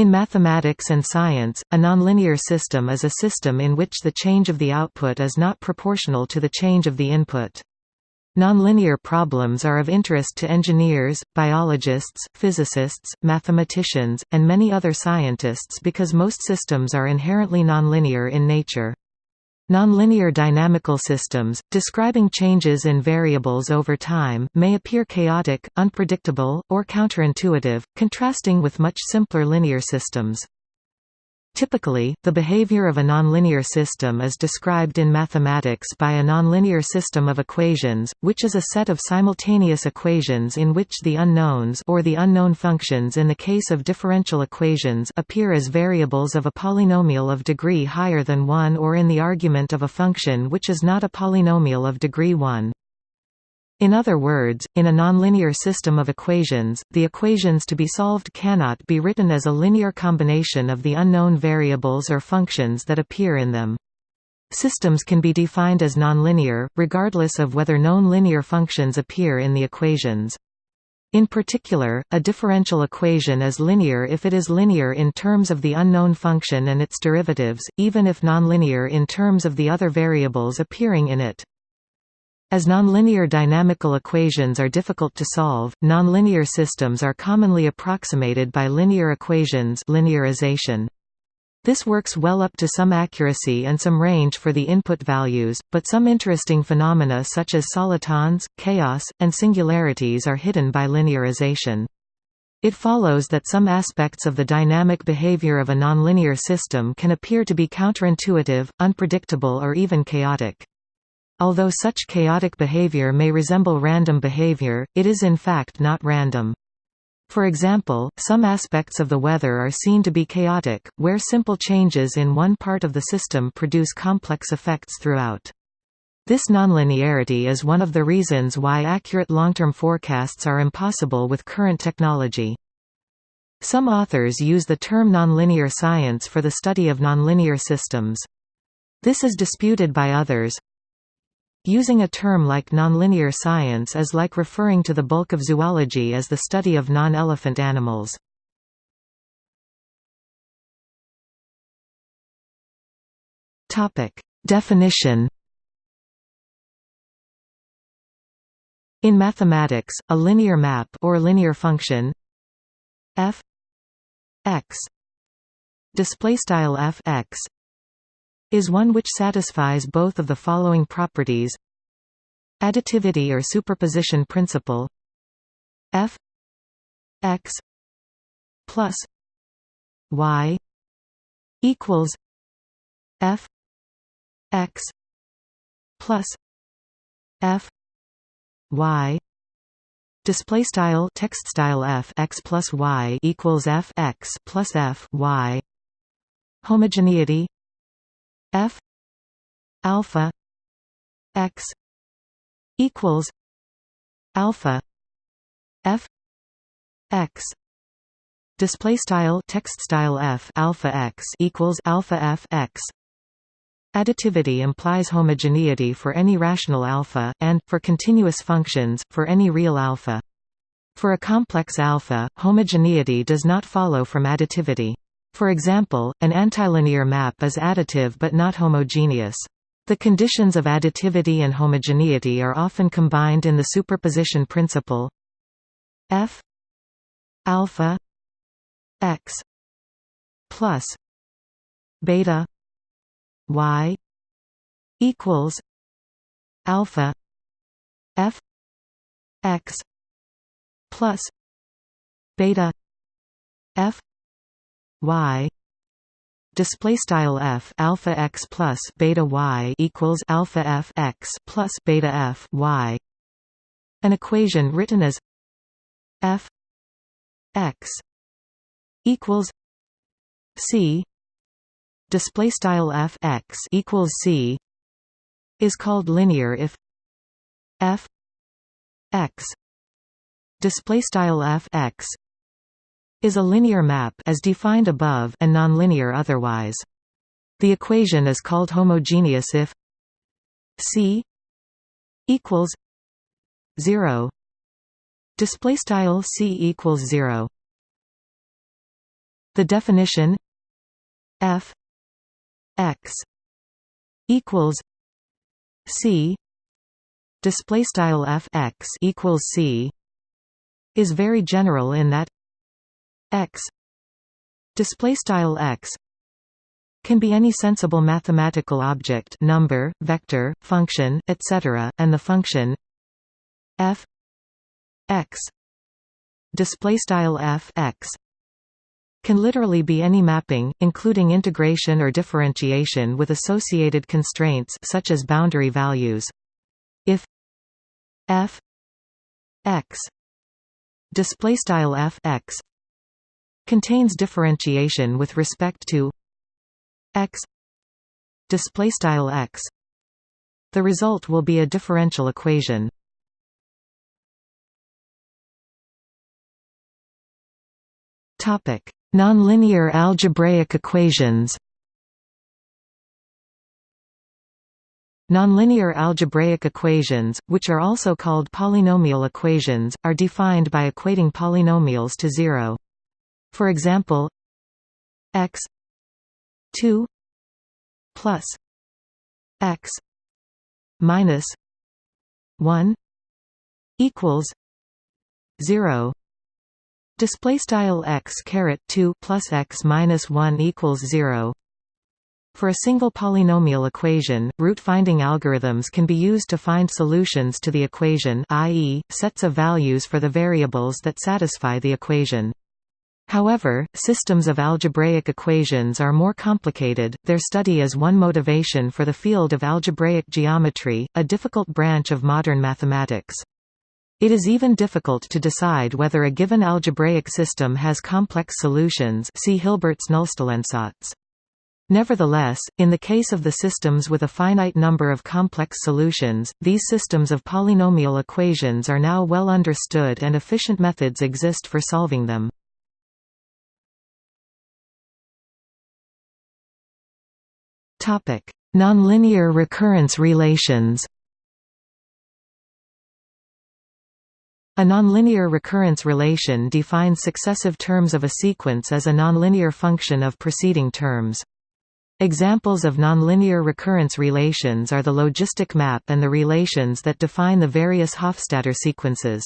In mathematics and science, a nonlinear system is a system in which the change of the output is not proportional to the change of the input. Nonlinear problems are of interest to engineers, biologists, physicists, mathematicians, and many other scientists because most systems are inherently nonlinear in nature. Nonlinear dynamical systems, describing changes in variables over time, may appear chaotic, unpredictable, or counterintuitive, contrasting with much simpler linear systems. Typically, the behavior of a nonlinear system is described in mathematics by a nonlinear system of equations, which is a set of simultaneous equations in which the unknowns or the unknown functions in the case of differential equations appear as variables of a polynomial of degree higher than 1 or in the argument of a function which is not a polynomial of degree 1. In other words, in a nonlinear system of equations, the equations to be solved cannot be written as a linear combination of the unknown variables or functions that appear in them. Systems can be defined as nonlinear, regardless of whether known linear functions appear in the equations. In particular, a differential equation is linear if it is linear in terms of the unknown function and its derivatives, even if nonlinear in terms of the other variables appearing in it. As nonlinear dynamical equations are difficult to solve, nonlinear systems are commonly approximated by linear equations linearization. This works well up to some accuracy and some range for the input values, but some interesting phenomena such as solitons, chaos, and singularities are hidden by linearization. It follows that some aspects of the dynamic behavior of a nonlinear system can appear to be counterintuitive, unpredictable or even chaotic. Although such chaotic behavior may resemble random behavior, it is in fact not random. For example, some aspects of the weather are seen to be chaotic, where simple changes in one part of the system produce complex effects throughout. This nonlinearity is one of the reasons why accurate long-term forecasts are impossible with current technology. Some authors use the term nonlinear science for the study of nonlinear systems. This is disputed by others, Using a term like nonlinear science is like referring to the bulk of zoology as the study of non-elephant animals. Definition In mathematics, a linear map or linear function f x display style f x is one which satisfies both of the following properties. Additivity or superposition principle. F. X. Plus. Y. Equals. F. X. Plus. F. Y. Display style text style f x plus y equals f x plus f y. Homogeneity f alpha x equals alpha f x. Display style text style f alpha x equals alpha f x. Additivity implies homogeneity for any rational alpha and for continuous functions for any real alpha. For a complex alpha homogeneity does not follow from additivity for example, an antilinear map is additive but not homogeneous. The conditions of additivity and homogeneity are often combined in the superposition principle f alpha x plus beta y equals alpha f x plus beta f y display style f alpha x plus beta y equals alpha f x plus beta f y. An equation written as f x equals c display style f x equals c is called linear if f x display style f x is a linear map as defined above and nonlinear otherwise. The equation is called homogeneous if C equals 0 display style C equals 0 The definition f x equals c. Display style f x equals c is very general in that x. Display style x. Can be any sensible mathematical object number vector function etc and the function f x. Display style f x. Can literally be any mapping, including integration or differentiation with associated constraints such as boundary values. If f x. Display style f x contains differentiation with respect to x display style x. The result will be a differential equation. Topic Nonlinear algebraic equations. Nonlinear algebraic equations, which are also called polynomial equations, are defined by equating polynomials to zero. For example, x 2 plus x minus 1 equals 0 Display style x caret two plus x minus one equals zero. For a single polynomial equation, root-finding algorithms can be used to find solutions to the equation i.e., sets of values for the variables that satisfy the equation. However, systems of algebraic equations are more complicated, their study is one motivation for the field of algebraic geometry, a difficult branch of modern mathematics. It is even difficult to decide whether a given algebraic system has complex solutions see Hilbert's Nullstellensatz. Nevertheless, in the case of the systems with a finite number of complex solutions, these systems of polynomial equations are now well understood and efficient methods exist for solving them. Nonlinear recurrence relations A nonlinear recurrence relation defines successive terms of a sequence as a nonlinear function of preceding terms. Examples of nonlinear recurrence relations are the logistic map and the relations that define the various Hofstadter sequences.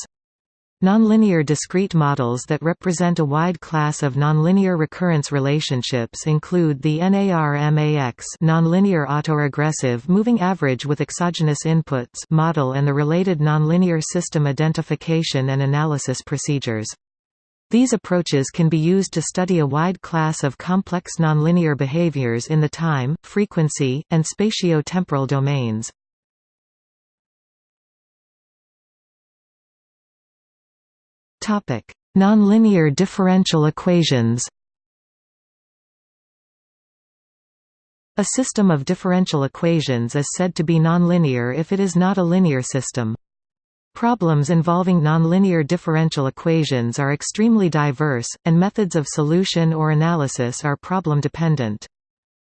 Nonlinear discrete models that represent a wide class of nonlinear recurrence relationships include the NAR-MAX nonlinear autoregressive moving average with exogenous inputs model and the related nonlinear system identification and analysis procedures. These approaches can be used to study a wide class of complex nonlinear behaviors in the time, frequency, and spatio-temporal domains. Nonlinear differential equations A system of differential equations is said to be nonlinear if it is not a linear system. Problems involving nonlinear differential equations are extremely diverse, and methods of solution or analysis are problem-dependent.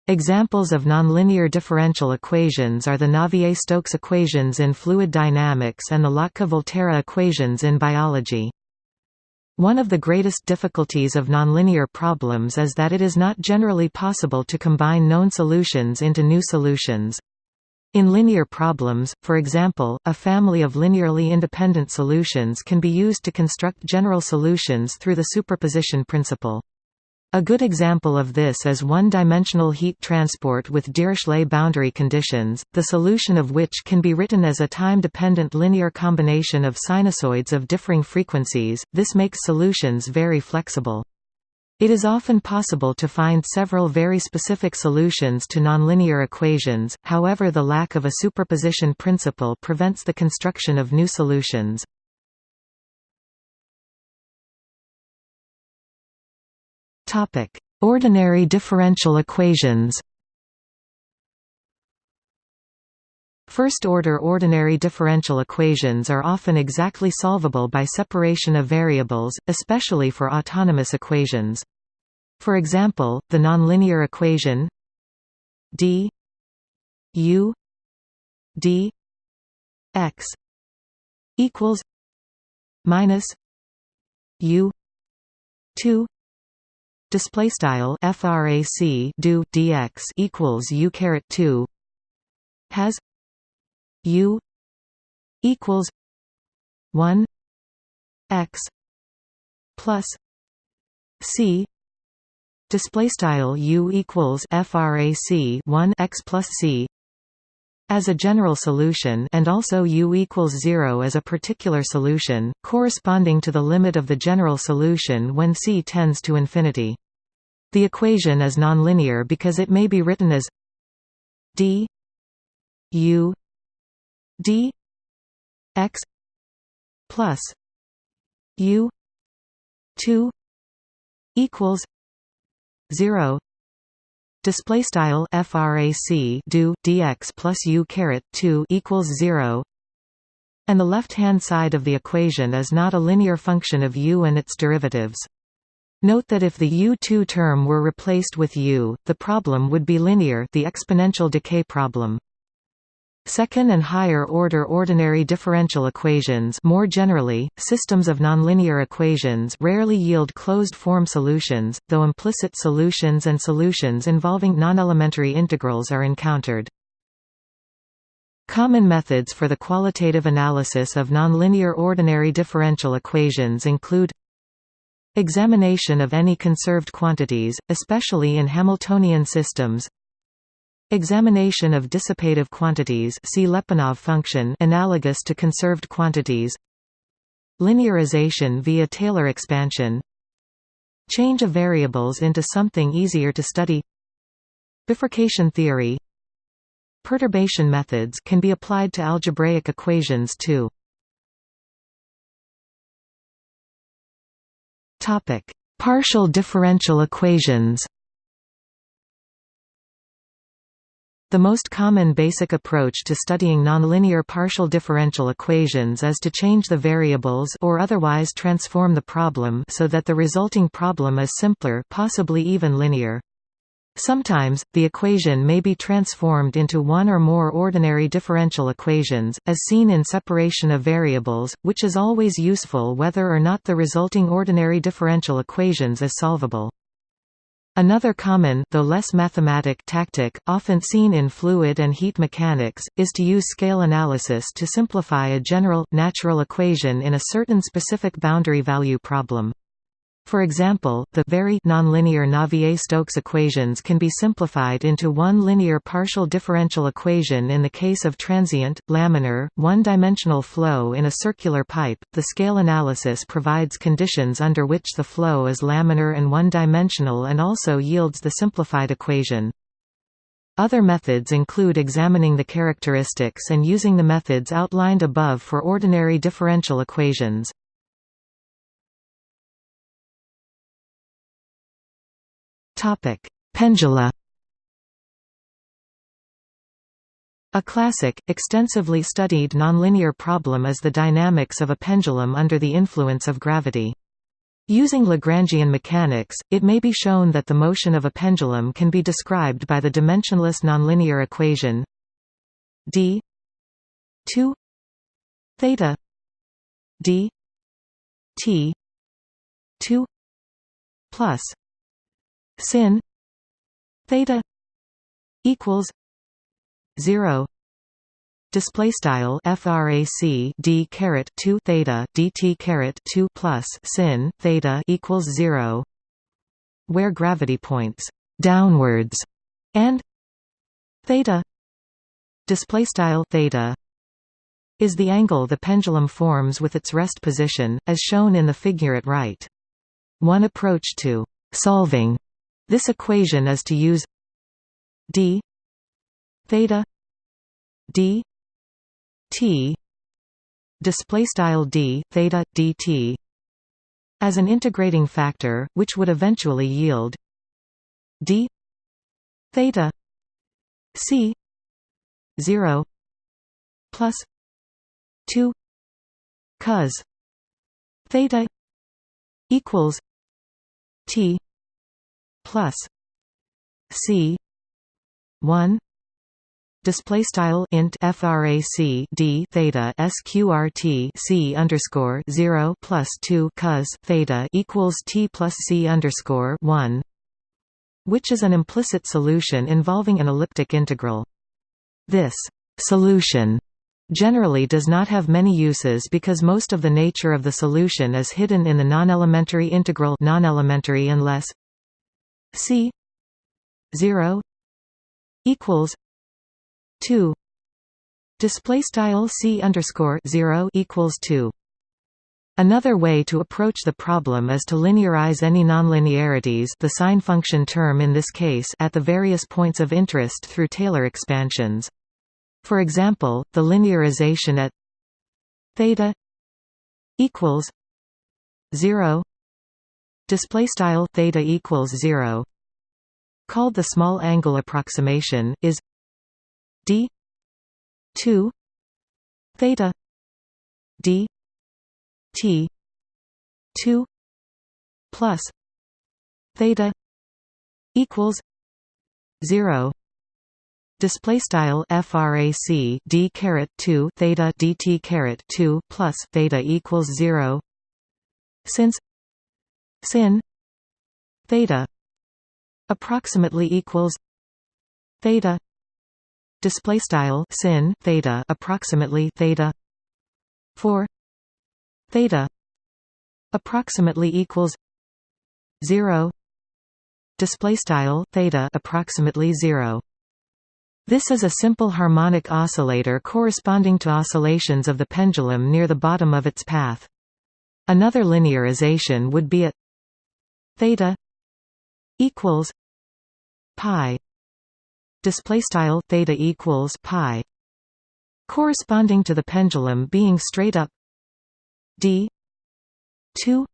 Examples of nonlinear differential equations are the Navier-Stokes equations in fluid dynamics and the Lotka-Volterra equations in biology. One of the greatest difficulties of nonlinear problems is that it is not generally possible to combine known solutions into new solutions. In linear problems, for example, a family of linearly independent solutions can be used to construct general solutions through the superposition principle. A good example of this is one-dimensional heat transport with Dirichlet boundary conditions, the solution of which can be written as a time-dependent linear combination of sinusoids of differing frequencies, this makes solutions very flexible. It is often possible to find several very specific solutions to nonlinear equations, however the lack of a superposition principle prevents the construction of new solutions. Topic: Ordinary differential equations. First-order ordinary differential equations are often exactly solvable by separation of variables, especially for autonomous equations. For example, the nonlinear equation d u d x equals minus u 2 display style frac do dx equals u caret 2 has u equals 1 x plus c. Display style u equals frac 1 x plus c as a general solution and also u equals 0 as a particular solution, corresponding to the limit of the general solution when c tends to infinity. The equation is nonlinear because it may be written as d u d x plus u 2 equals 0 display style frac do dx plus u caret 2 equals 0 and the left hand side of the equation is not a linear function of u and its derivatives Note that if the u2 term were replaced with u, the problem would be linear the exponential decay problem. Second and higher order ordinary differential equations more generally, systems of nonlinear equations rarely yield closed-form solutions, though implicit solutions and solutions involving nonelementary integrals are encountered. Common methods for the qualitative analysis of nonlinear ordinary differential equations include Examination of any conserved quantities, especially in Hamiltonian systems Examination of dissipative quantities see Lyapunov function analogous to conserved quantities. Linearization via Taylor expansion. Change of variables into something easier to study. Bifurcation theory. Perturbation methods can be applied to algebraic equations too. Topic: Partial differential equations. The most common basic approach to studying nonlinear partial differential equations is to change the variables or otherwise transform the problem so that the resulting problem is simpler possibly even linear. Sometimes, the equation may be transformed into one or more ordinary differential equations, as seen in separation of variables, which is always useful whether or not the resulting ordinary differential equations is solvable. Another common though less mathematic tactic, often seen in fluid and heat mechanics, is to use scale analysis to simplify a general, natural equation in a certain specific boundary value problem. For example, the very nonlinear Navier-Stokes equations can be simplified into one linear partial differential equation in the case of transient, laminar, one-dimensional flow in a circular pipe. The scale analysis provides conditions under which the flow is laminar and one-dimensional and also yields the simplified equation. Other methods include examining the characteristics and using the methods outlined above for ordinary differential equations. Topic: Pendula. A classic, extensively studied nonlinear problem is the dynamics of a pendulum under the influence of gravity. Using Lagrangian mechanics, it may be shown that the motion of a pendulum can be described by the dimensionless nonlinear equation d 2 theta d t 2 plus sin theta equals 0 display style frac d caret 2 theta dt caret 2 plus sin theta equals 0 where gravity points downwards and theta display style theta is the angle the pendulum forms with its rest position as shown in the figure at right. One approach to solving this equation is to use d theta d t display style d theta dt as an integrating factor, which would eventually yield d theta c 0 plus 2 cos theta equals t plus C one display style int frac d theta sqrt c underscore 0 plus 2 cos theta equals t plus c underscore 1 which is an implicit solution involving an elliptic integral. This solution generally does not have many uses because most of the nature of the solution is hidden in the non-elementary integral non-elementary unless c 0 equals 2 display style c underscore 0 equals 2 Another way to approach the problem is to linearize any nonlinearities the sine function term in this case at the various points of interest through Taylor expansions. For example, the linearization at theta equals 0 display style theta equals 0 called the small angle approximation is d 2 theta d t 2 plus theta equals 0 display style frac d caret 2 theta dt caret 2 plus theta equals 0 since sin theta approximately equals theta display style sin theta approximately theta 4 theta approximately equals 0 display style theta approximately 0 this is a simple harmonic oscillator corresponding to oscillations of the pendulum near the bottom of its path. Another linearization would be at theta equals pi. Display style theta equals pi. Corresponding to the pendulum being straight up d 2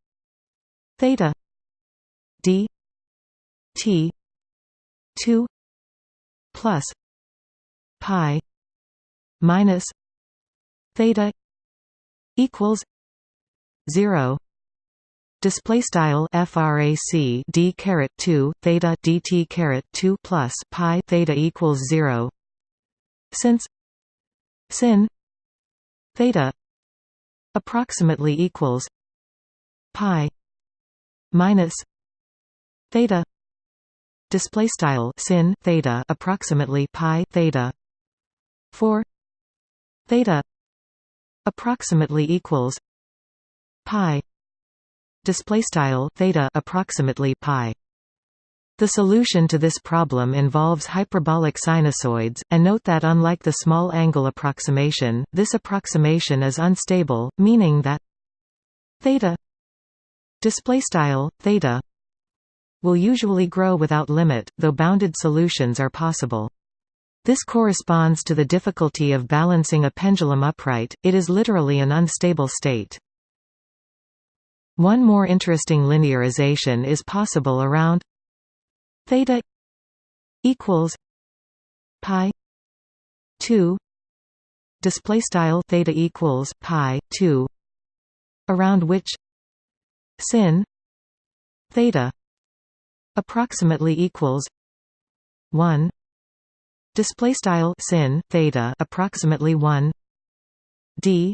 theta d t 2 plus pi minus theta equals 0 display style frac d caret 2 theta dt caret 2 plus pi theta equals 0 since sin theta approximately equals pi minus theta display style sin theta approximately pi theta 4 theta approximately equals pi display style theta approximately pi the solution to this problem involves hyperbolic sinusoids, and note that unlike the small angle approximation, this approximation is unstable, meaning that theta display style theta will usually grow without limit, though bounded solutions are possible. This corresponds to the difficulty of balancing a pendulum upright, it is literally an unstable state. One more interesting linearization is possible around theta equals pi 2 display style theta equals pi 2 around which sin theta approximately equals 1 display style sin theta approximately 1 d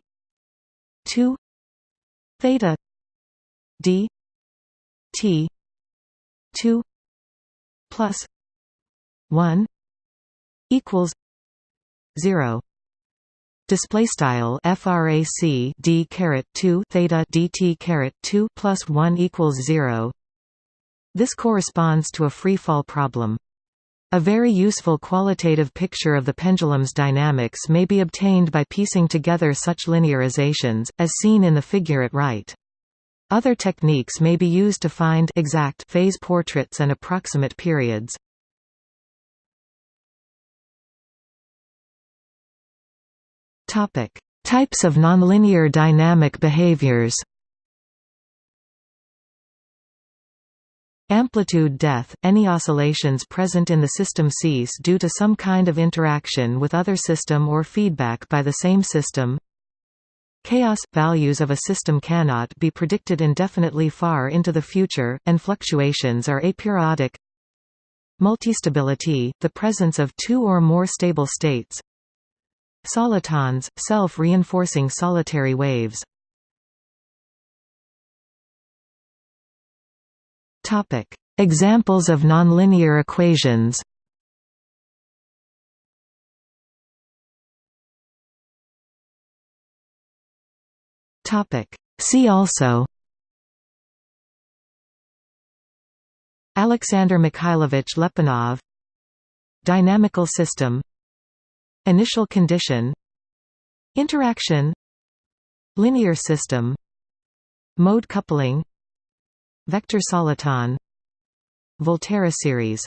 2 theta d t 2 plus 1 equals 0 display style frac d caret 2 theta dt caret 2 plus 1 equals 0 this corresponds to a free fall problem. A very useful qualitative picture of the pendulum's dynamics may be obtained by piecing together such linearizations, as seen in the figure at right. Other techniques may be used to find exact phase portraits and approximate periods. Topic: Types of nonlinear dynamic behaviors. Amplitude death – Any oscillations present in the system cease due to some kind of interaction with other system or feedback by the same system Chaos – Values of a system cannot be predicted indefinitely far into the future, and fluctuations are aperiodic. Multistability, the presence of two or more stable states. Solitons, self-reinforcing solitary waves. Examples of nonlinear equations See also Alexander Mikhailovich Lyapunov Dynamical system Initial condition Interaction Linear system Mode coupling Vector soliton Volterra series